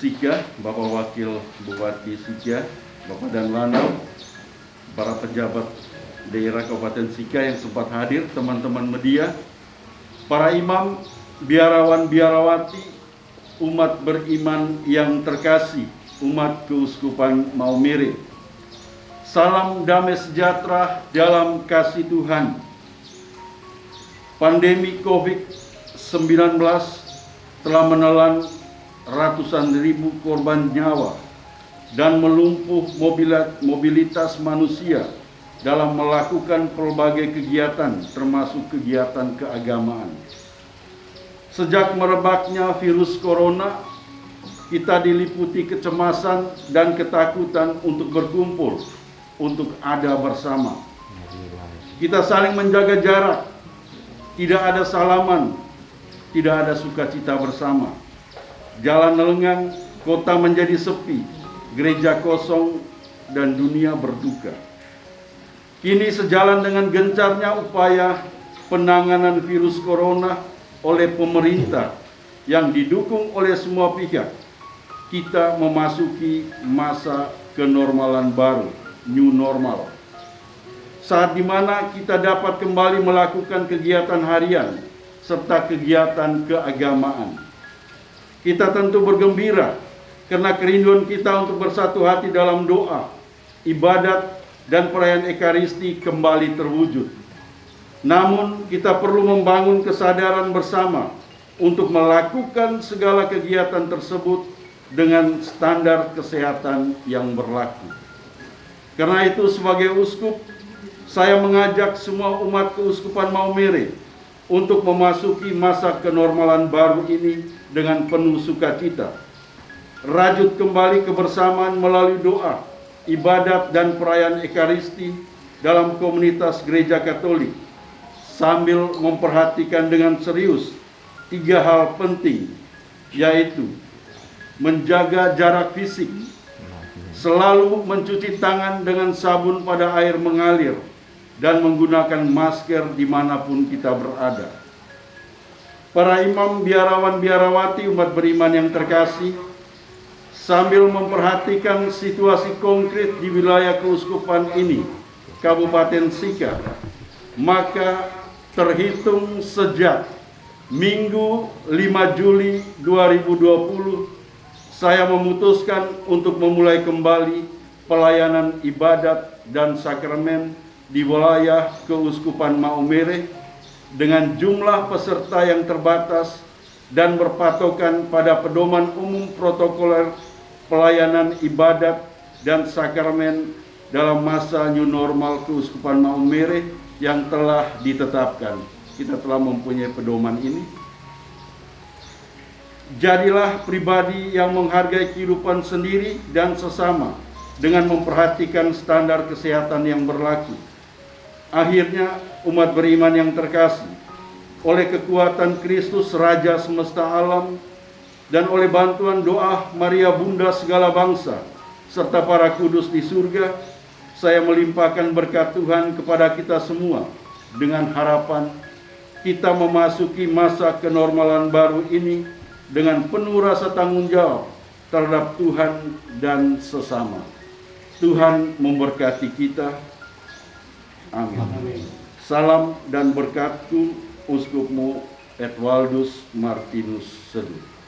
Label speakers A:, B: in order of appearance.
A: Sika, Bapak Wakil Bupati Sika, Bapak dan Lanau, para pejabat daerah Kabupaten Sika yang sempat hadir, teman-teman media, para imam, biarawan biarawati, umat beriman yang terkasih, umat keuskupan Maumere. Salam damai sejahtera dalam kasih Tuhan. Pandemi COVID-19 telah menelan ratusan ribu korban nyawa dan melumpuh mobilitas manusia dalam melakukan berbagai kegiatan termasuk kegiatan keagamaan. Sejak merebaknya virus corona, kita diliputi kecemasan dan ketakutan untuk berkumpul, untuk ada bersama. Kita saling menjaga jarak, tidak ada salaman, tidak ada sukacita bersama. Jalan lengang, kota menjadi sepi, gereja kosong, dan dunia berduka. Kini sejalan dengan gencarnya upaya penanganan virus corona oleh pemerintah yang didukung oleh semua pihak, kita memasuki masa kenormalan baru, new normal. Saat di mana kita dapat kembali melakukan kegiatan harian serta kegiatan keagamaan. Kita tentu bergembira karena kerinduan kita untuk bersatu hati dalam doa, ibadat, dan perayaan Ekaristi kembali terwujud. Namun kita perlu membangun kesadaran bersama untuk melakukan segala kegiatan tersebut dengan standar kesehatan yang berlaku. Karena itu sebagai uskup, saya mengajak semua umat keuskupan Maumere untuk memasuki masa kenormalan baru ini dengan penuh sukacita. Rajut kembali kebersamaan melalui doa, ibadat dan perayaan Ekaristi dalam komunitas gereja Katolik sambil memperhatikan dengan serius tiga hal penting yaitu menjaga jarak fisik, selalu mencuci tangan dengan sabun pada air mengalir, dan menggunakan masker di mana pun kita berada. Para imam biarawan biarawati umat beriman yang terkasih, sambil memperhatikan situasi konkret di wilayah keuskupan ini, Kabupaten Sika, maka terhitung sejak Minggu 5 Juli 2020 saya memutuskan untuk memulai kembali pelayanan ibadat dan sakramen di wilayah Keuskupan Maumere dengan jumlah peserta yang terbatas dan berpatokan pada pedoman umum protokoler pelayanan ibadat dan sakramen dalam masa new normal Keuskupan Maumere yang telah ditetapkan. Kita telah mempunyai pedoman ini. Jadilah pribadi yang menghargai kehidupan sendiri dan sesama dengan memperhatikan standar kesehatan yang berlaku. Akhirnya umat beriman yang terkasih oleh kekuatan Kristus Raja semesta alam dan oleh bantuan doa Maria Bunda segala bangsa serta para kudus di surga saya melimpahkan berkat Tuhan kepada kita semua dengan harapan kita memasuki masa kenormalan baru ini dengan penuh rasa tanggung jawab terhadap Tuhan dan sesama. Tuhan memberkati kita. Amin. Salam dan berkatku Uskupmu Edwaldus Martinus Seduh.